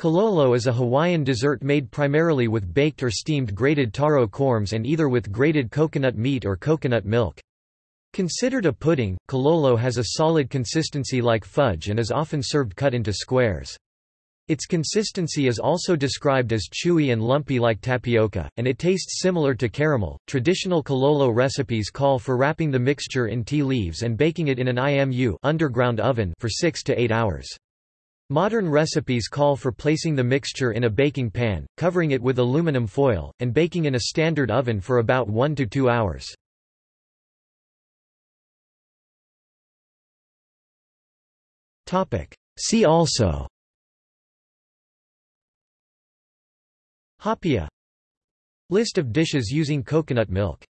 Kulolo is a Hawaiian dessert made primarily with baked or steamed grated taro corms and either with grated coconut meat or coconut milk. Considered a pudding, kulolo has a solid consistency like fudge and is often served cut into squares. Its consistency is also described as chewy and lumpy like tapioca, and it tastes similar to caramel. Traditional kulolo recipes call for wrapping the mixture in ti leaves and baking it in an IMU underground oven for 6 to 8 hours. Modern recipes call for placing the mixture in a baking pan, covering it with aluminum foil, and baking in a standard oven for about 1 to 2 hours. See also. Haupia List of dishes using coconut milk